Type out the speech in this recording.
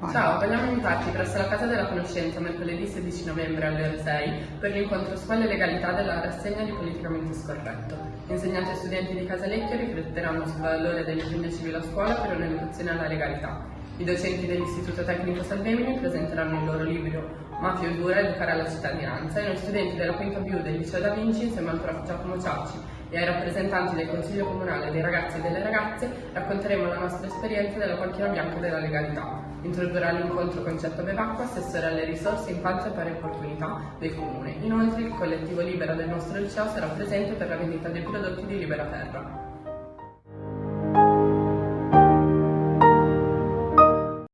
vogliamo invitarti presso la Casa della Conoscenza mercoledì 16 novembre alle ore 6 per l'incontro Scuola e Legalità della rassegna di Politicamente Scorretto. Insegnanti e studenti di Casalecchio rifletteranno sul valore dell'impegno civile a scuola per un'educazione alla legalità. I docenti dell'Istituto Tecnico Salvemini presenteranno il loro libro Mafia Dura educare alla cittadinanza e noi studenti della quinta B del Liceo Da Vinci insieme al prof Giacomo Ciacci e ai rappresentanti del Consiglio Comunale dei ragazzi e delle ragazze racconteremo la nostra esperienza della panchina bianca della legalità. Introdurrà l'incontro concetto Bevacqua, assessore alle risorse, infanzia e pari opportunità del Comune. Inoltre il collettivo Libera del nostro liceo sarà presente per la vendita dei prodotti di Libera Terra.